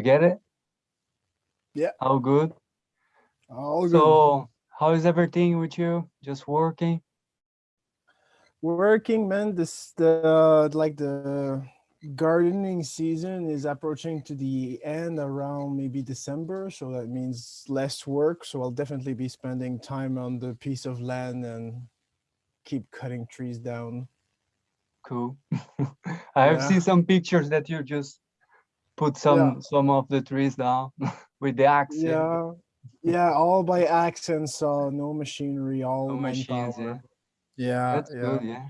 You get it? Yeah. How good? All good. So how is everything with you? Just working? Working, man. This the like the gardening season is approaching to the end around maybe December, so that means less work. So I'll definitely be spending time on the piece of land and keep cutting trees down. Cool. I have Yeah. seen some pictures that you just put some some of the trees down with the axe. Yeah, yeah, all by axe and saw, no machinery, all No machines, yeah. Yeah, That's yeah. good, yeah.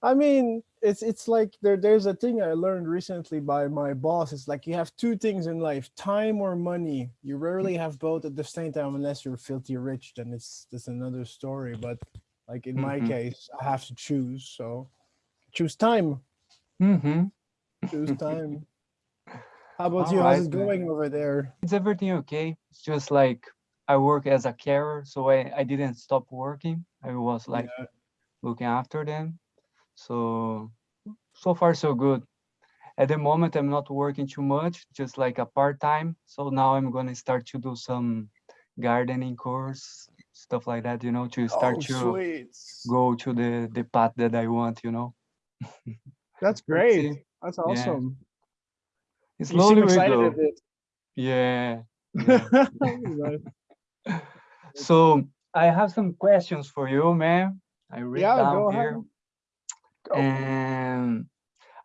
I mean, it's it's like there there's a thing I learned recently by my boss. It's like you have two things in life: time or money. You rarely have both at the same time unless you're filthy rich. Then it's that's another story. But like in my Mhm. case, I have to choose. So choose time. Mm-hmm. Choose time. How about you? Alright, How's it man. going over there? It's everything okay. It's just like I work as a carer, so I, I didn't stop working. I was like Yeah. looking after them. So so far so good. At the moment I'm not working too much, just like a part-time. So now I'm gonna start to do some gardening course, stuff like that, you know, to start Oh, to sweet. go to the the path that I want, you know. That's great. see. That's Yeah. It's You seem excited. Yeah. yeah. So I have some questions for you, man. I read Yeah, down go here. ahead. Go. And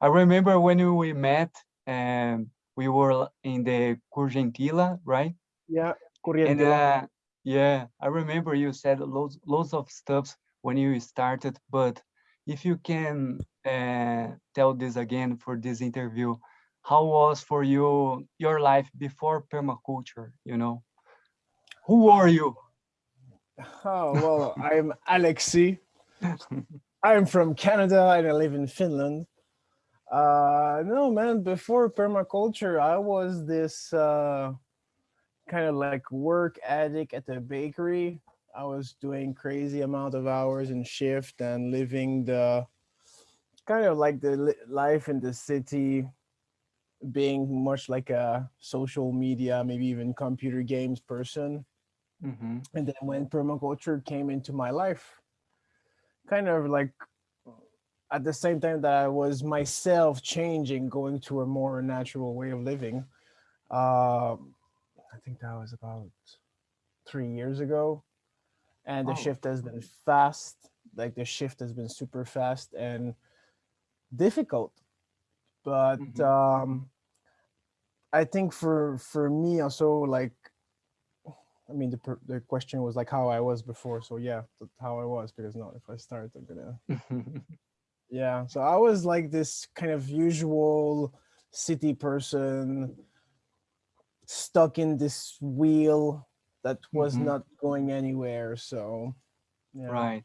I remember when we met and we were in the Curgentila, right? Yeah, And uh, yeah, I remember you said loads, loads of stuff when you started, but if you can uh, tell this again for this interview, how was for you your life before permaculture, you know? Who are you? Oh, well, I'm Alexi. I'm from Canada and I live in Finland. Uh, no, man, before permaculture, I was this uh, kind of like work addict at the bakery. I was doing crazy amount of hours and shift and living the kind of like the li- life in the city, being much like a social media, maybe even computer games person. hmm and then when permaculture came into my life kind of like at the same time that i was myself changing going to a more natural way of living um, i think that was about three years ago and the Oh. shift has been fast like the shift has been super fast and difficult but Mhm. um i think for for me also like I mean, the the question was like how I was before, so yeah, how I was. Because not if I start, I'm gonna yeah. So I was like this kind of usual city person, stuck in this wheel that was Mhm. not going anywhere. So yeah. Right.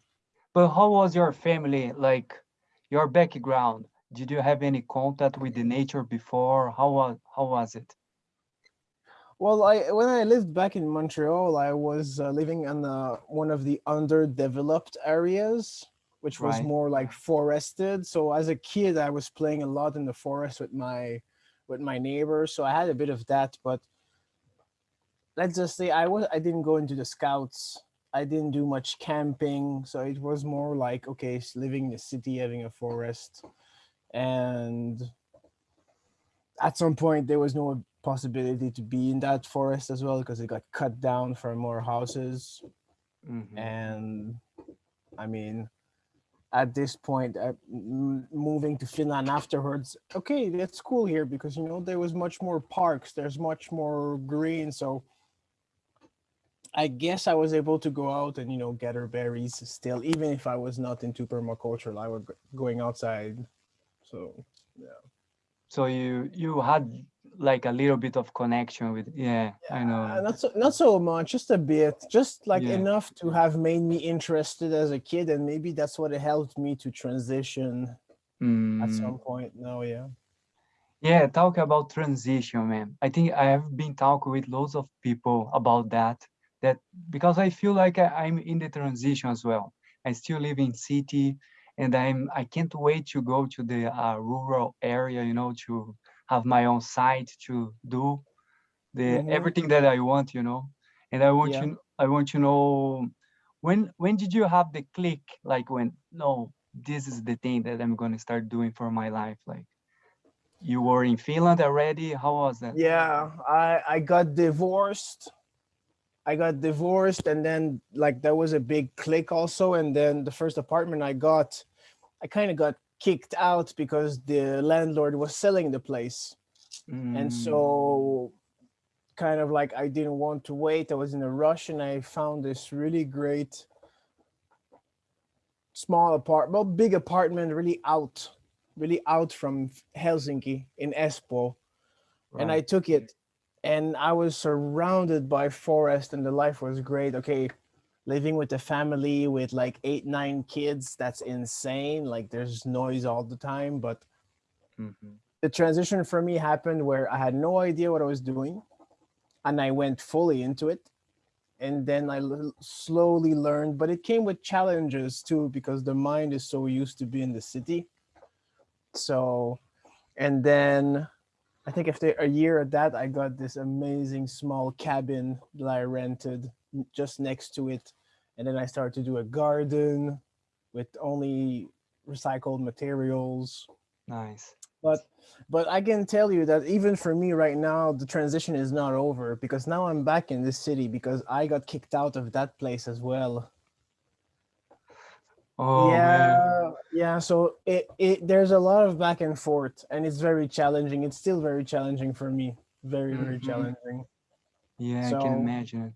But how was your family, like your background? Did you have any contact with the nature before? How was how was it? Well, I when I lived back in Montreal, I was uh, living in uh, one of the underdeveloped areas, which was Right. more like forested. So as a kid, I was playing a lot in the forest with my with my neighbors. So I had a bit of that, but let's just say I was I didn't go into the scouts. I didn't do much camping, so it was more like okay, living in the city, having a forest, and at some point there was no possibility to be in that forest as well because it got cut down for more houses Mhm. and i mean at this point uh, moving to finland afterwards okay that's cool here because you know there was much more parks there's much more green so i guess i was able to go out and you know gather berries still even if i was not into permaculture i was going outside so yeah. So you you had like a little bit of connection with yeah, I Uh, know. not so not so much, just a bit, just like Yeah. enough to have made me interested as a kid, and maybe that's what it helped me to transition at Mm, some point. No, yeah, yeah, talk about transition, man. I think I have been talking with loads of people about that. That because I feel like I, I'm in the transition as well. I still live in city, and I'm I can't wait to go to the uh, rural area, you know, to have my own site to do the Mhm. everything that I want, you know. And I want Yeah. you I want to know when when did you have the click like when no this is the thing that I'm going to start doing for my life like you were in Finland already how was that Yeah, I I got divorced. I got divorced, and then like that was a big click also. And then the first apartment I got, I kind of got kicked out because the landlord was selling the place, and Mm, so kind of like I didn't want to wait. I was in a rush, and I found this really great small apartment, well, big apartment, really out, really out from Helsinki in Espoo and I took it and I was surrounded by forest and the life was great. Okay, living with a family with like eight, nine kids, that's insane. Like there's noise all the time. But Mhm. the transition for me happened where I had no idea what I was doing and I went fully into it. And then I l- slowly learned, but it came with challenges too because the mind is so used to be in the city. So, and then I think after a year of that, I got this amazing small cabin that I rented just next to it. And then I started to do a garden with only recycled materials. nice But but I can tell you that even for me right now, the transition is not over because now I'm back in this city because I got kicked out of that place as well. oh man yeah, yeah. So it, it there's a lot of back and forth, and it's very challenging. It's still very challenging for me. Very, very Mhm. challenging. yeah I can imagine.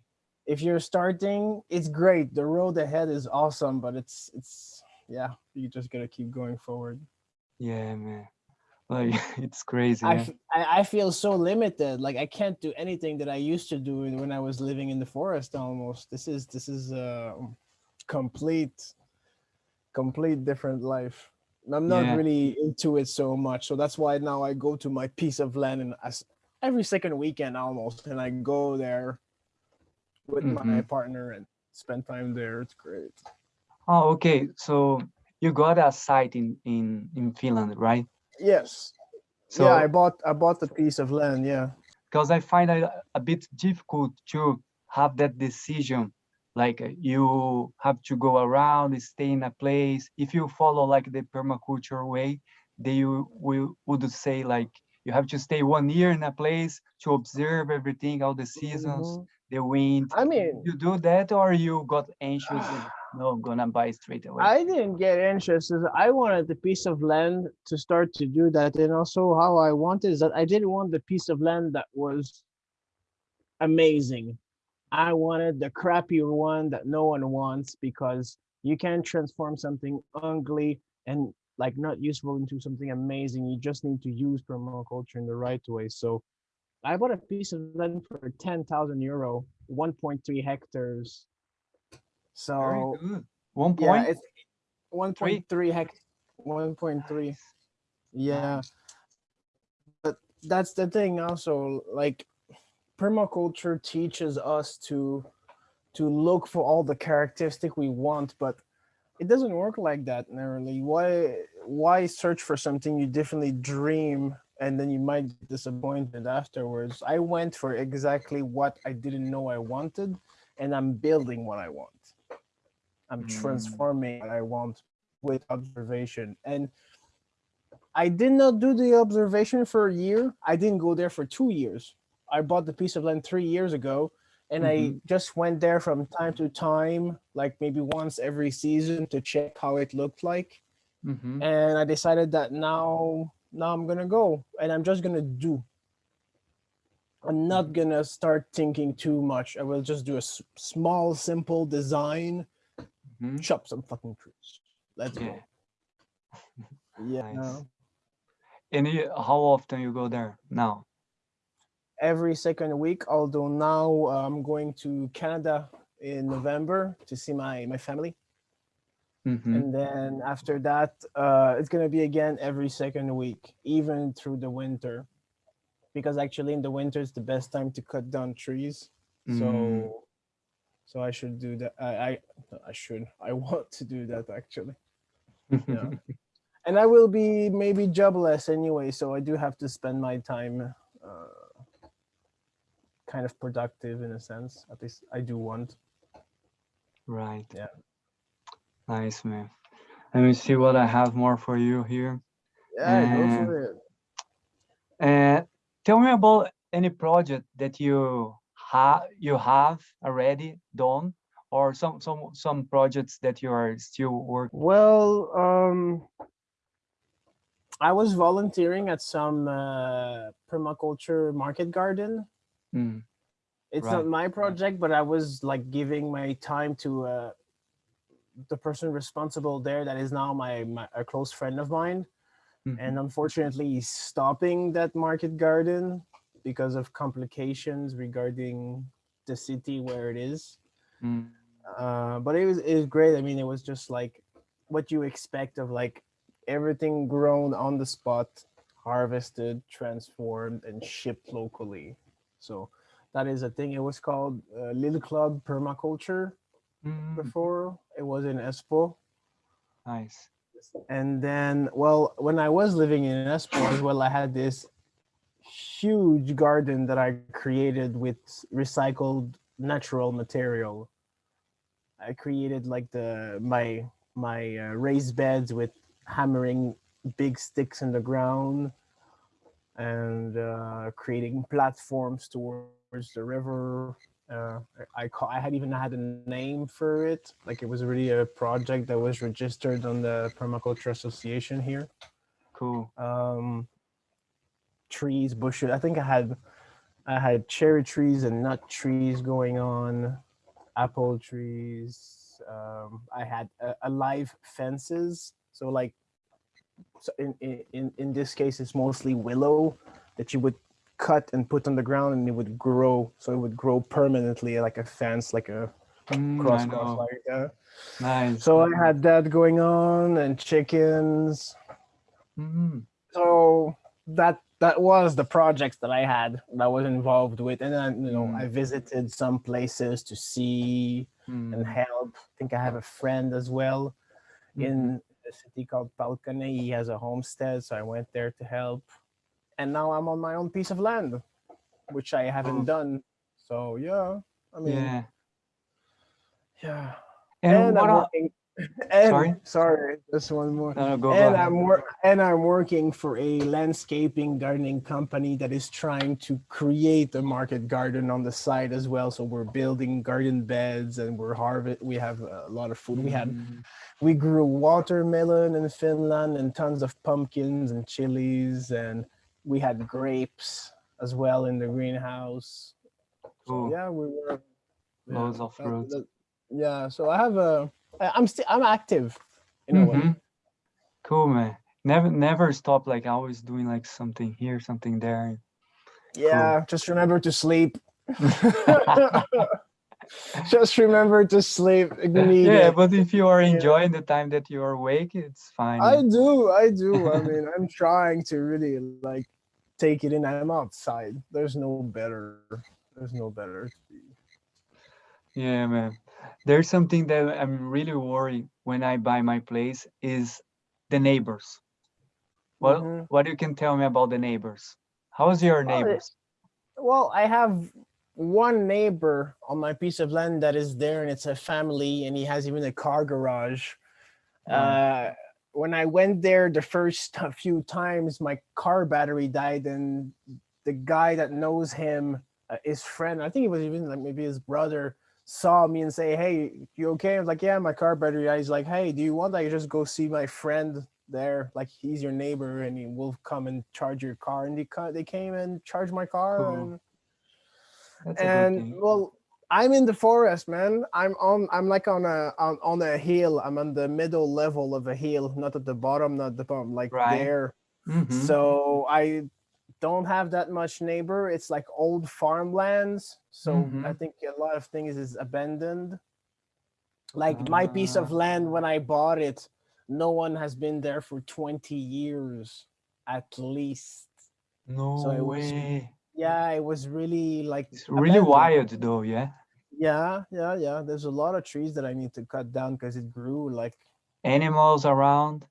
If you're starting, it's great. The road ahead is awesome, but it's it's yeah, you just gotta keep going forward. yeah man like it's crazy I, yeah I I feel so limited. Like I can't do anything that I used to do when I was living in the forest. Almost. This is this is a complete, complete different life. I'm not Yeah. really into it so much, so that's why now I go to my piece of land and as every second weekend almost, and I go there with my Mhm. partner and spend time there. It's great. oh okay so you got a site in in in Finland right Yes. so yeah, I bought I bought the piece of land. Yeah. because I find it a bit difficult to have that decision. Like uh, you have to go around, stay in a place. If you follow like the permaculture way, they will, would say like you have to stay one year in a place to observe everything, all the seasons, Mhm. The wind. I mean, You do that, or you got anxious? and, no, I'm gonna buy straight away. I didn't get anxious. I wanted the piece of land to start to do that. And also how I wanted is that I didn't want the piece of land that was amazing. I wanted the crappy one that no one wants because you can transform something ugly and like not useful into something amazing. You just need to use permaculture in the right way. So I bought a piece of land for 10,000 euro, 1.3 hectares. So. One yeah, point. it's 1.3 hect 1.3. Yeah. But that's the thing also like permaculture teaches us to to look for all the characteristic we want, but it doesn't work like that narrowly. Why why search for something you definitely dream and then you might get disappointed afterwards? I went for exactly what I didn't know I wanted and I'm building what I want. I'm Mm. transforming what I want with observation. And I did not do the observation for a year. I didn't go there for two years. I bought the piece of land three years ago and I just went there from time to time, like maybe once every season to check how it looked like. Mhm. And I decided that now now I'm gonna go and I'm just gonna do. I'm not gonna start thinking too much. I will just do a s- small, simple design, Mhm. chop some fucking trees. Let's Yeah. go. Yeah. Nice. And you, how often you go there now? every second week. Although now uh, I'm going to Canada in November to see my my family, Mhm. and then after that, uh, it's gonna be again every second week, even through the winter, because actually in the winter it's the best time to cut down trees. Mm. So, so I should do that. I I, I should. I want to do that actually. Yeah. and I will be maybe jobless anyway, so I do have to spend my time uh, kind of productive in a sense. At least I do want. Right. Yeah. Nice, man. Let me see what I have more for you here. Yeah, go for it. And tell me about any project that you have you have already done or some some some projects that you are still working Well, um, I was volunteering at some uh, permaculture market garden. Mm, It's Right, not my project, but I was like giving my time to uh, the person responsible there. That is now my, my a close friend of mine, mhm, and unfortunately, stopping that market garden because of complications regarding the city where it is. mm, uh, but it was it was great. I mean, it was just like what you expect of like everything grown on the spot, harvested, transformed, and shipped locally. So that is a thing. It was called uh, Little Club Permaculture mm, before. It was in Espoo. nice. And then, well, when I was living in Espoo as well, I had this huge garden that I created with recycled natural material. I created like the my my uh, raised beds with hammering big sticks in the ground and uh, creating platforms towards the river. Uh, I call, I had even had a name for it. Like it was really a project that was registered on the Permaculture Association here. Cool. Um, trees, bushes. I think I had I had cherry trees and nut trees going on, apple trees. Um, I had uh, alive fences. So like, so in, in in in this case, it's mostly willow that you would cut and put on the ground, and it would grow. So it would grow permanently, like a fence, like a Mm, cross cross like that. Nice. So I had that going on, and chickens. Mm, so that that was the projects that I had that I was involved with, and then you know Mm. I visited some places to see and mm, help. I think I have a friend as well in a city called Pälkäne. He has a homestead, so I went there to help. And now I'm on my own piece of land, which I haven't Cool. done. So yeah, I mean Yeah. yeah. And, And, I'm working. And, Sorry? sorry, just one more. no, no, and. I'm wor- and I'm working for a landscaping gardening company that is trying to create a market garden on the side as well. So we're building garden beds and we're harvest. We have a lot of food. We had Mm, we grew watermelon in Finland and tons of pumpkins and chilies and we had grapes as well in the greenhouse. So yeah, we were Loads of fruits. yeah, so I have a I- I'm still I'm active in a way. mhm. Cool, man. Never, never stop. Like always doing like something here, something there. Yeah, just remember to sleep. just remember to sleep. Need yeah, but if you are enjoying the time that you are awake, it's fine. I do, I do. I mean, I'm trying to really like take it in. I'm outside. There's no better. There's no better. Yeah, man. There's something that I'm really worried when I buy my place is the neighbors. What Mhm. what you can tell me about the neighbors? How's your Well, neighbors? Well, I have one neighbor on my piece of land that is there, and it's a family, and he has even a car garage. Wow. Uh, when I went there the first few times, my car battery died, and the guy that knows him, uh, his friend, I think it was even like maybe his brother, saw me and say, "Hey, you okay?" I was like, "Yeah, my car battery." died." He's like, "Hey, do you want I just go see my friend there? Like he's your neighbor, and he will come and charge your car." And they they came and charged my car, Cool. and That's and well i'm in the forest man i'm on i'm like on a on, on a hill i'm on the middle level of a hill not at the bottom not the bottom like Right. there Mhm. so i don't have that much neighbor it's like old farmlands so i Mhm. think a lot of things is abandoned like my piece of Ah. land when i bought it no one has been there for 20 years at least No so it was way. Yeah it was really like It's really wild though, yeah. Yeah, yeah, yeah. There's a lot of trees that I need to cut down because it grew like Animals around.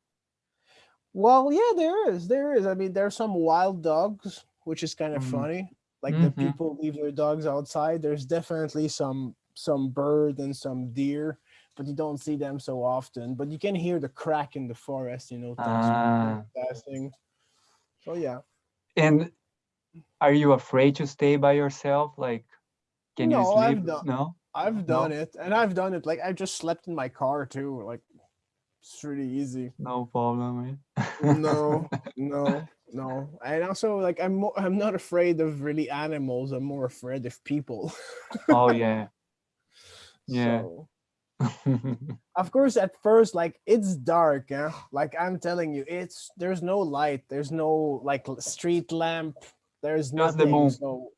Well, yeah, there is. There is. I mean, there's some wild dogs, which is kind of Mm. funny. Like the Mhm. people leave their dogs outside. There's definitely some some bird and some deer, but you don't see them so often. But you can hear the crack in the forest, you know, thanks Ah. passing. So yeah. And are you afraid to stay by yourself? Like, can you No, I've sleep? done- No? I've done it, and I've done it. Like I just slept in my car too. Like it's really easy. No problem. eh? No, no, no. And also, like I'm, mo- I'm not afraid of really animals. I'm more afraid of people. oh, yeah. Yeah. So, of course, at first, like it's dark. Yeah. Like I'm telling you, it's there's no light. There's no like street lamp. There's Just the nothing. moon. So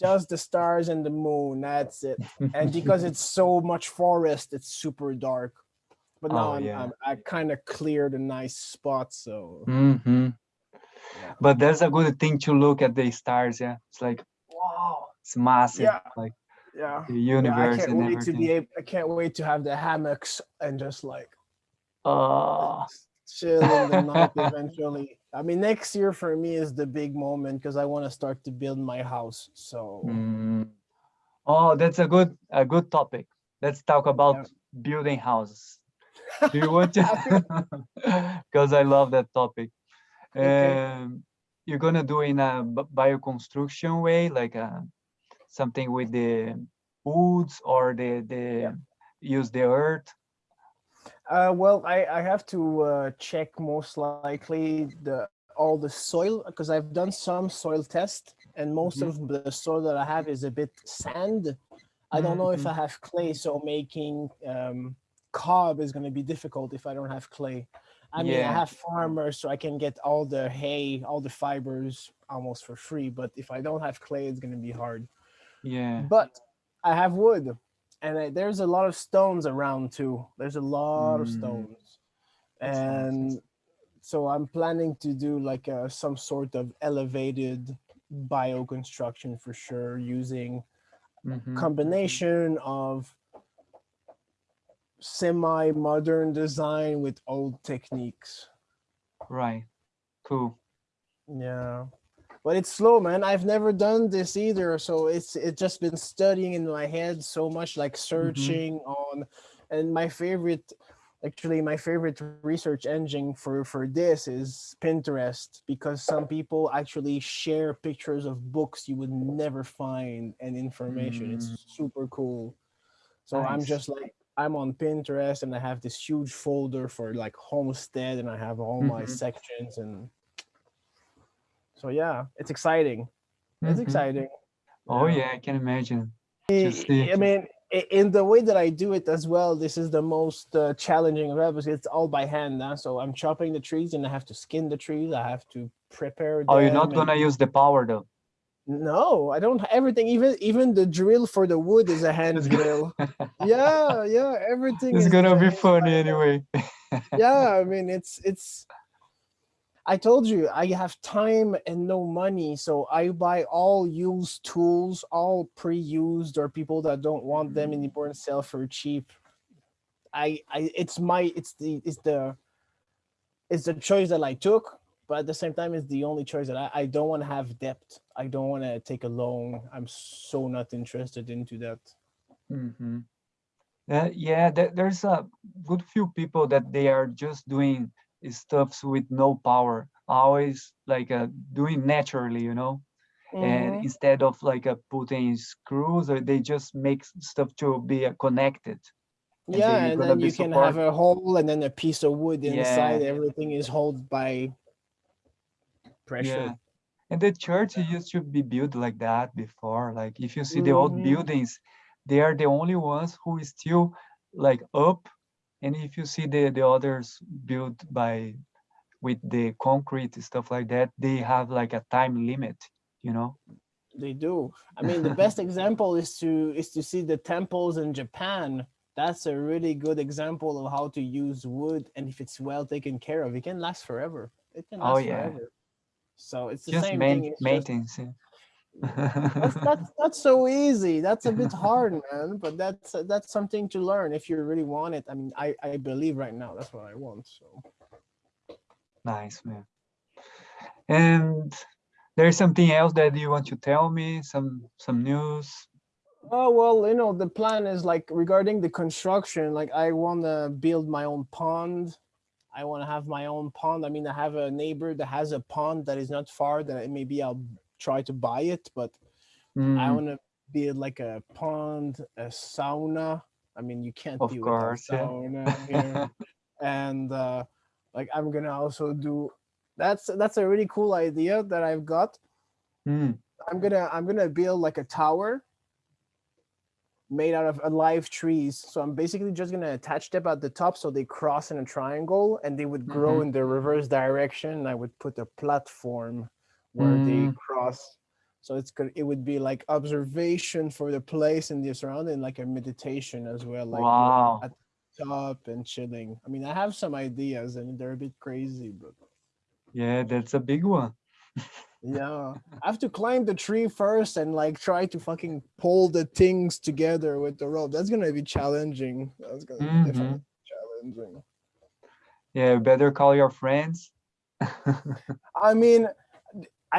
just the stars and the moon. That's it. and because it's so much forest, it's super dark. But now Oh, I'm, yeah. I'm, I kind of cleared a nice spot, so hmm Yeah. But that's a good thing to look at the stars. Yeah. It's like, wow, it's massive. Yeah. Like yeah. the Yeah, I universe can't wait everything. to be able. I can't wait to have the hammocks and just like Oh, chill in the night eventually. I mean, next year for me is the big moment because I want to start to build my house. So mm. oh, that's a good a good topic. Let's talk about building houses. Do you want to? Because I love that topic. Okay. Um, you're gonna do in a bioconstruction way, like uh, something with the woods or the the use the earth. Uh, well, I, I have to uh, check most likely the all the soil because I've done some soil test and most Mhm. of the soil that I have is a bit sand. I don't know if Mhm. I have clay, so making um, cob is going to be difficult if I don't have clay. I mean, I have farmers, so I can get all the hay, all the fibers almost for free. But if I don't have clay, it's going to be hard. Yeah. But I have wood, and I, there's a lot of stones around too. There's a lot of Mm. stones, That's nice, and so I'm planning to do like a, some sort of elevated bioconstruction for sure, using Mhm. combination of semi-modern design with old techniques. Right. Cool. Yeah. But it's slow, man. I've never done this either. So it's it's just been studying in my head so much, like searching on and my favorite actually my favorite research engine for for this is Pinterest because some people actually share pictures of books you would never find and information. Mm. It's super cool. So I'm just like I'm on Pinterest and I have this huge folder for like homestead and I have all my Mhm. sections and so yeah, it's exciting. It's Mhm. exciting. Oh Yeah. yeah, I can imagine. I- mean, in the way that I do it as well, this is the most uh, challenging of ever. It's all by hand now. So I'm chopping the trees and I have to skin the trees. I have to prepare. Oh, you're not and- gonna use the power though. No, I don't. Everything, even even the drill for the wood is a hand drill. yeah, yeah, everything. It's is gonna be funny anyway. yeah i mean it's it's i told you i have time and no money so i buy all used tools all pre-used or people that don't want them Mm. anymore and sell for cheap. I i it's my it's the it's the it's the choice that i took but at the same time it's the only choice that i, I don't want to have debt. I don't want to take a loan. I'm so not interested into that. Hmm Uh, yeah, there, there's a good few people that they are just doing stuffs with no power, always like uh, doing naturally, you know. Mhm. And instead of like uh, putting screws, or they just make stuff to be uh, connected. and yeah and then you can support- have a hole and then a piece of wood inside Yeah. everything is held by pressure Yeah. And the church used to be built like that before. Like if you see the old Mhm. buildings, they are the only ones who is still like up. And if you see the, the others built by with the concrete stuff like that, they have like a time limit, you know? they do i mean the best example is to is to see the temples in japan that's a really good example of how to use wood and if it's well taken care of it can last forever it can Oh, last yeah. forever so it's the Just same main, thing it's just- maintenance. That's, that's that's so easy that's a bit hard man but that's that's something to learn if you really want it i mean i i believe right now that's what i want so Nice, man. And there's something else that you want to tell me? Some some news? Oh well, you know, the plan is like regarding the construction, like I want to build my own pond. I want to have my own pond. I mean, I have a neighbor that has a pond that is not far that maybe I'll try to buy it, but I Mm, want to build like a pond, a sauna. I mean, you can't Of be without course, yeah. sauna here. and uh, like I'm gonna also do. That's that's a really cool idea that I've got. mm, I'm gonna I'm gonna build like a tower made out of alive trees. So I'm basically just gonna attach them at the top so they cross in a triangle and they would grow Mhm. in the reverse direction. I would put a platform where they Mm. cross. So it's good. It would be like observation for the place and the surrounding, like a meditation as well. Like Wow. at the top and chilling. I mean, I have some ideas and they're a bit crazy, but Yeah, that's a big one. yeah, I have to climb the tree first and like try to fucking pull the things together with the rope. That's gonna be challenging. That's gonna be definitely challenging. Yeah, better call your friends. I mean,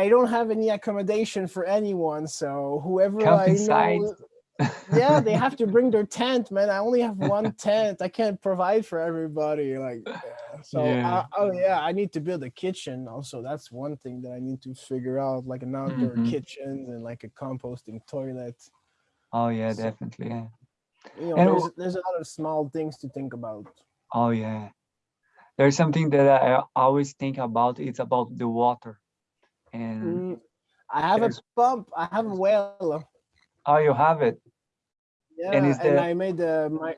I don't have any accommodation for anyone, so whoever Camping I site. know, yeah, they have to bring their tent, man. I only have one tent. I can't provide for everybody. Like, yeah. so Yeah. I- oh yeah, I need to build a kitchen. Also, that's one thing that I need to figure out, like an outdoor Mhm. kitchen and like a composting toilet. Oh yeah, So- definitely. Yeah. You know, And there's, there's a lot of small things to think about. Oh yeah. There's something that I always think about. It's about the water. And Mm, I have a pump. I have a well. oh, you have it. Yeah, And and, is the- I made a my,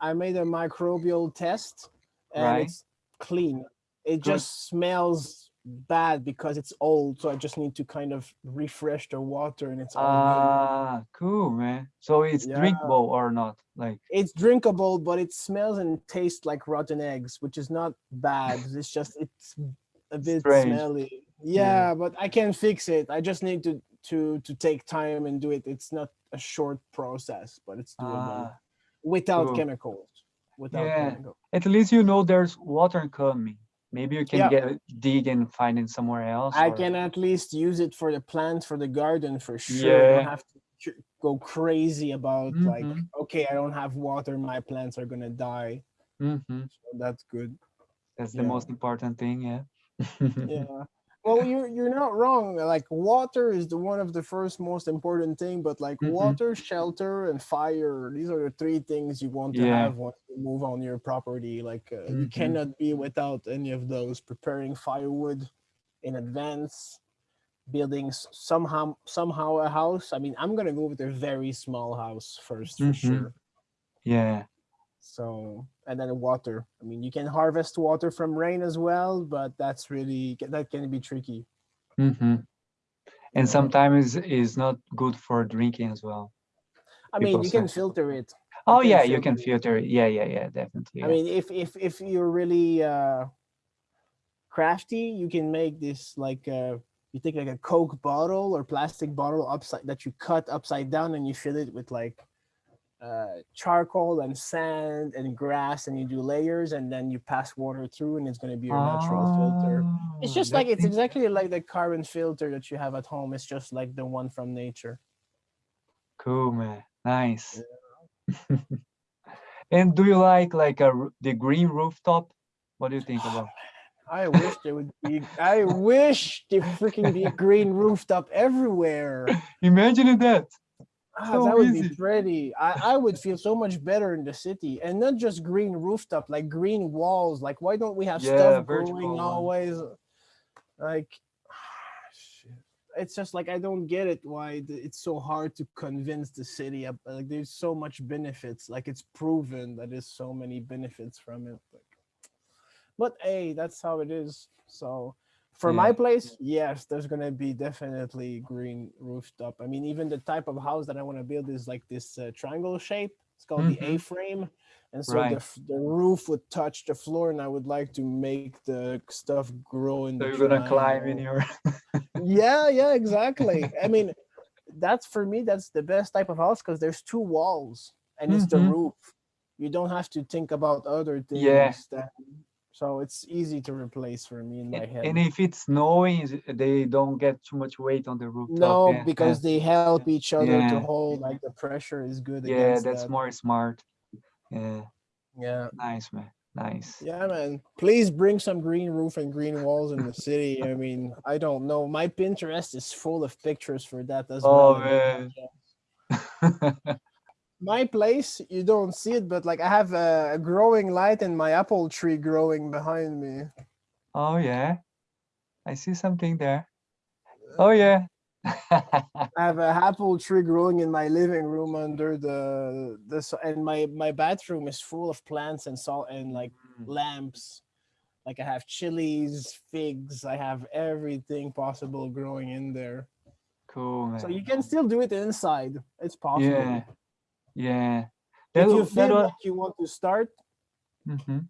I made a microbial test, and Right. it's clean. It Good. just smells bad because it's old, so I just need to kind of refresh the water, and it's. Ah, cool, man. So it's Yeah. drinkable or not? Like, It's drinkable, but it smells and tastes like rotten eggs, which is not bad. It's just it's a bit Strange. smelly. Yeah. Yeah, but I can fix it. I just need to to to take time and do it. It's not a short process, but it's doable ah, without cool. chemicals. Without Yeah. chemicals. at least you know there's water coming. Maybe you can Yeah. get dig and find it somewhere else. I or- can at least use it for the plants for the garden for sure. I Yeah. don't have to go crazy about like, Mhm. okay, I don't have water, my plants are gonna die. Mhm. So that's good. That's the most important thing, yeah. yeah well you're you're not wrong like water is the one of the first most important thing but like Mhm. water shelter and fire these are the three things you want to Yeah. have once you move on your property like uh, you Mhm. cannot be without any of those preparing firewood in advance building somehow somehow a house i mean i'm gonna go with a very small house first for Mhm. sure Yeah. So and then water i mean you can harvest water from rain as well but that's really that can be tricky hmm And sometimes it's not good for drinking as well. i mean you can filter it Oh can yeah, you can filter filter it. Yeah, yeah, yeah, definitely. i yeah. mean if if if you're really uh crafty you can make this like uh you take like a coke bottle or plastic bottle upside that you cut upside down and you fill it with like uh, charcoal and sand and grass and you do layers and then you pass water through and it's going to be your natural filter It's just like it's exactly like the carbon filter that you have at home. It's just like the one from nature. Cool, man. Nice. and do you like like a the green rooftop? What do you think about? I wish there would be. I wish there freaking be a green rooftop everywhere. Imagine that. Ah, So that would easy. be pretty. I, I would feel so much better in the city, and not just green rooftop, like green walls. Like, why don't we have Yeah, stuff growing always? Like, it's just like I don't get it. Why it's so hard to convince the city? Like, there's so much benefits. Like, it's proven that there's so many benefits from it. Like, but hey, that's how it is. So. For my place, yes, there's gonna be definitely green rooftop. I mean, even the type of house that I want to build is like this uh, triangle shape. It's called the Mhm. A-frame, and so Right. the the roof would touch the floor, and I would like to make the stuff grow in So the. you're gonna climb in your Yeah, yeah, exactly. I mean, that's for me. That's the best type of house because there's two walls, and it's the Mhm. roof. You don't have to think about other things. Yeah. That, so it's easy to replace for me in my And, head. and if it's snowing, they don't get too much weight on the rooftop. no, yeah, because they help each other Yeah. to hold like the pressure is good yeah, that's that. more smart. Yeah, Yeah. nice man, nice. Yeah, man. Please bring some green roof and green walls in the city. I mean, I don't know. My Pinterest is full of pictures for that as Oh well. man. My place, you don't see it, but like I have a, growing light and my apple tree growing behind me. oh yeah, I see something there. Oh yeah. I have a apple tree growing in my living room under the this and my my bathroom is full of plants and salt and like Mm, lamps. Like I have chilies, figs, I have everything possible growing in there. cool man. So you can still do it inside. It's possible. Yeah, yeah. That, you wa- that feel like you want to start, Mhm.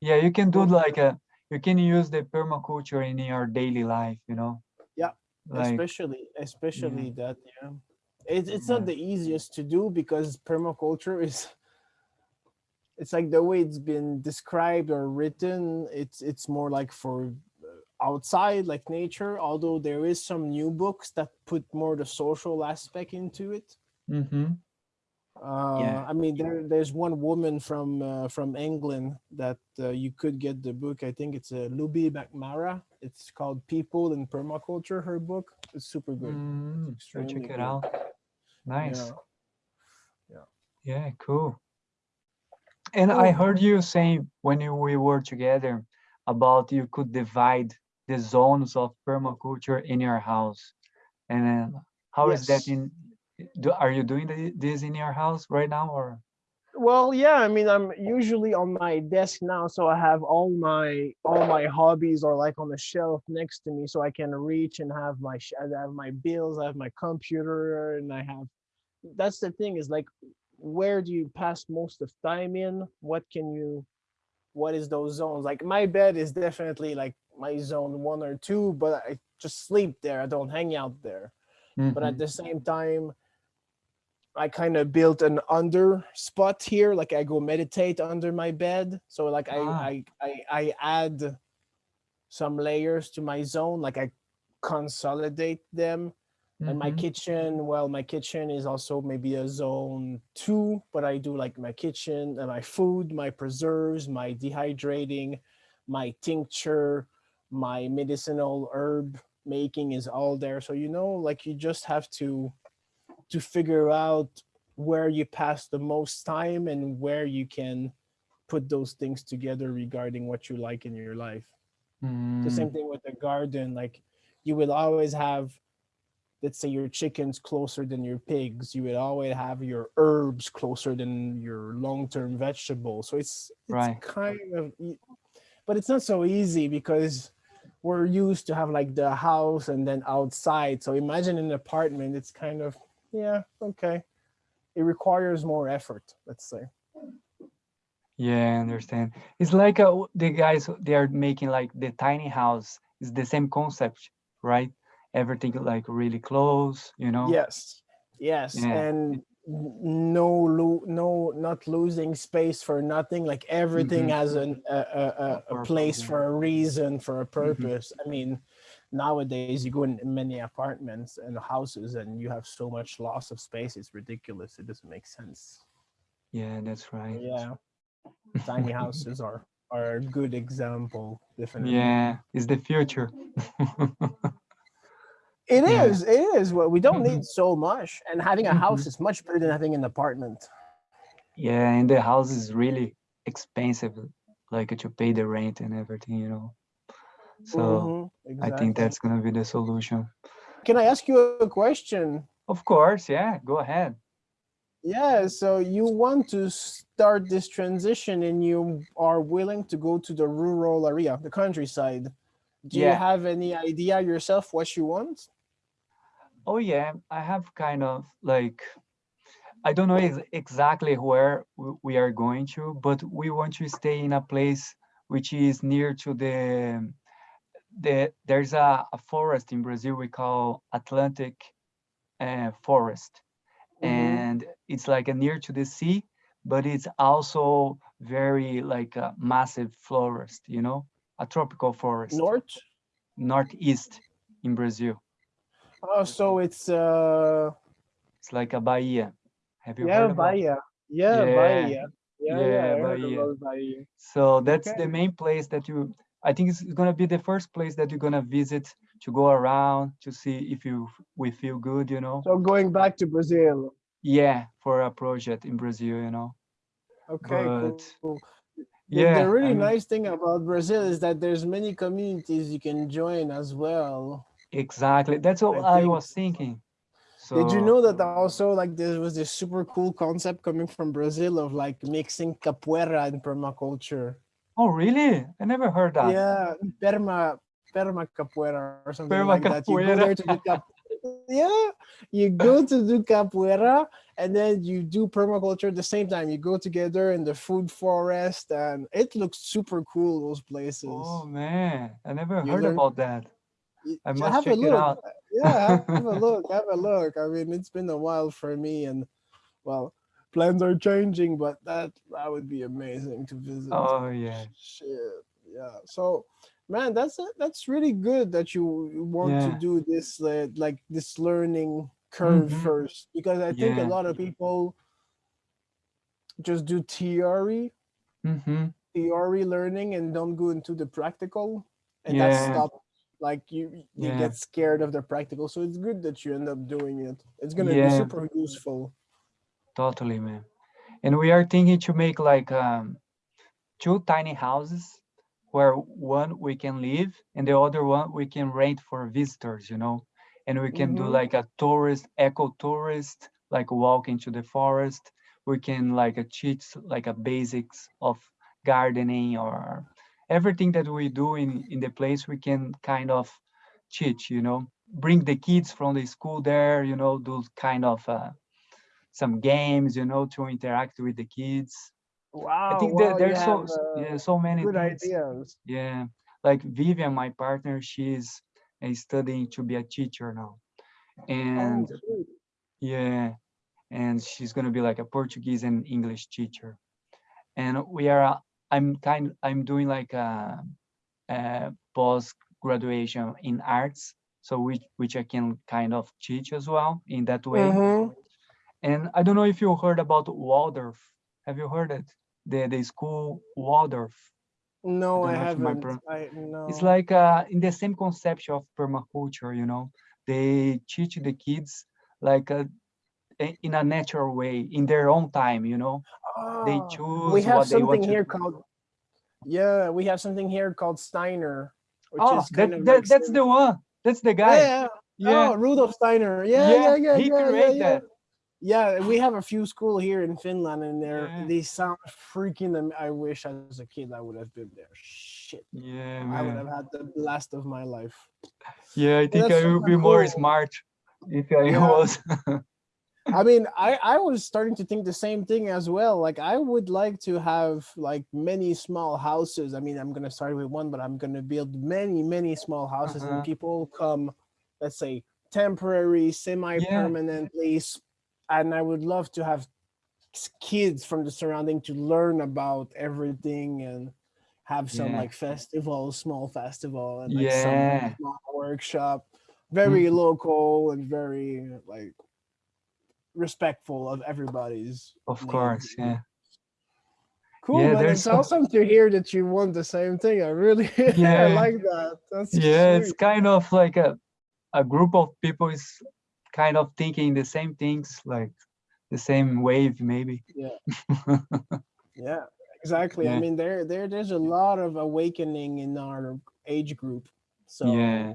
Yeah, you can do like a, you can use the permaculture in your daily life, you know? Yeah, Like, especially especially that yeah. It, it's not the easiest to do because permaculture is it's like the way it's been described or written it's it's more like for uh, outside like nature although there is some new books that put more the social aspect into it mm-hmm. Uh, I mean, there there's one woman from uh, from England that uh, you could get the book. I think it's a uh, Looby Macnamara. It's called People in Permaculture. Her book. It's super good. Mm, extremely check it good. out. Nice. Yeah. Yeah, cool. And I Oh. heard you saying when you, we were together about you could divide the zones of permaculture in your house. And then how is that in, do, are you doing the, this in your house right now or? Well, yeah. I mean, I'm usually on my desk now, so I have all my all my hobbies are like on the shelf next to me, so I can reach and have my I have my bills, I have my computer, and I have. That's the thing is like, where do you pass most of time in? What can you? What is those zones? Like my bed is definitely like my zone one or two, but I just sleep there. I don't hang out there but Mhm. at the same time i kind of built an under spot here like i go meditate under my bed so like I, Ah. I i i add some layers to my zone like i consolidate them and my Mhm. kitchen well my kitchen is also maybe a zone two but i do like my kitchen and my food my preserves my dehydrating my tincture my medicinal herb making is all there so you know like you just have to to figure out where you pass the most time and where you can put those things together regarding what you like in your life. The same Mm, thing with the garden like you will always have let's say your chickens closer than your pigs. You would always have your herbs closer than your long-term vegetables. So it's it's Right. kind of but it's not so easy because we're used to have like the house and then outside. So imagine an apartment it's kind of yeah okay it requires more effort let's say Yeah, I understand. It's like uh, the guys, they are making like the tiny house. It's the same concept, right? Everything like really close, you know? Yes, yes, Yeah. and no, lo- no, not losing space for nothing. Like everything Mhm. has an, a, a, a, a place for a reason, for a purpose. I mean, nowadays you go in many apartments and houses, and you have so much loss of space. It's ridiculous. It doesn't make sense. Yeah, that's right. Yeah, tiny houses are are a good example. Definitely. Yeah, it's the future. It Yeah. is. It is. Well, we don't need so much, and having a house mm-hmm. is much better than having an apartment. Yeah, and the house is really expensive, like to pay the rent and everything, you know? So Mhm, I think that's gonna be the solution. Can I ask you a question? Of course, yeah, go ahead. Yeah, so you want to start this transition and you are willing to go to the rural area, the countryside. Do you have any idea yourself what you want? Oh yeah, I have kind of like I don't know ex exactly where we are going to, but we want to stay in a place which is near to the the there's a, a forest in Brazil we call Atlantic uh, forest, Mhm. and it's like a near to the sea, but it's also very like a massive forest, you know, a tropical forest, North. northeast in Brazil. Oh, so it's uh It's like a Bahia. Have you yeah, heard about? Bahia. Yeah, Yeah, Bahia. Yeah, yeah. Bahia. So that's Okay. the main place that you, I think it's gonna be the first place that you're gonna visit to go around to see if you we feel good, you know. So going back to Brazil. Yeah, for a project in Brazil, you know. Okay, cool. But, cool. Yeah, the really I mean- nice thing about Brazil is that there's many communities you can join as well. Exactly. That's what I I, think- was thinking. So Did you know that also like there was this super cool concept coming from Brazil of like mixing capoeira and permaculture? Oh, really? I never heard that. Yeah, perma perma capoeira or something Perma like that. You go there to do yeah, you go to do capoeira and then you do permaculture at the same time. You go together in the food forest and it looks super cool. Those places. Oh man, I never You heard learn- about that. I must have a check it out. Yeah, have a look. Have a look. I mean, it's been a while for me, and well, plans are changing, but that that would be amazing to visit. Oh yeah. Shit. Yeah. So, man, that's it. That's really good that you want to do this uh, like this learning curve Mhm. first, because I think a lot of people just do theory Mm-hmm. theory learning and don't go into the practical and that Yeah. stop like you you Yeah. get scared of the practical so it's good that you end up doing it it's gonna be super useful Totally, man. And we are thinking to make like um, two tiny houses where one we can live and the other one we can rent for visitors, you know. And we can do Mhm. like a tourist, eco tourist, like walk into the forest. We can like teach like a basics of gardening or everything that we do in in the place. We can kind of teach, you know. Bring the kids from the school there, you know, do kind of. Uh, some games, you know, to interact with the kids. wow I think that there's so uh, yeah, so many good things. ideas Yeah, like Vivian, my partner, she's uh, studying to be a teacher now, and oh, yeah, and she's gonna be like a Portuguese and English teacher, and we are. uh, I'm kind. I'm doing like a, a post graduation in arts, so which which I can kind of teach as well in that way. Mhm. And I don't know if you heard about Waldorf. Have you heard it? The the school Waldorf. no i my haven't i no It's like uh, in the same concept of permaculture, you know. They teach the kids like uh, a- in a natural way, in their own time, you know. They Ah, choose we have something here called yeah we have something here called steiner which Oh, is kind that, of that, like that's the one. That's the guy. yeah, Yeah. Oh, Rudolf Steiner. Yeah, yeah, yeah, he yeah, yeah, created yeah. that. Yeah, we have a few school here in Finland, and they're Yeah. they sound freaking. I wish as a kid I would have been there. Shit, Yeah, I would have had the blast of my life. Yeah, I think I would be super more smart if I Yeah. was. I mean, I I was starting to think the same thing as well. Like I would like to have like many small houses. I mean, I'm gonna start with one, but I'm gonna build many, many small houses, Uh-huh. and people come, let's say, temporary, semi-permanently, s- and I would love to have kids from the surrounding to learn about everything and have some Yeah. like festival, small festival, and like Yeah. some small workshop, very Mhm. local and very like respectful of everybody's Of course, yeah. Cool, Yeah, there's It's awesome to hear that you want the same thing. I really Yeah. I like that. That's yeah it's kind of like a a group of people is kind of thinking the same things like the same wave maybe Yeah, yeah, exactly. I mean, there there there's a lot of awakening in our age group. So Yeah.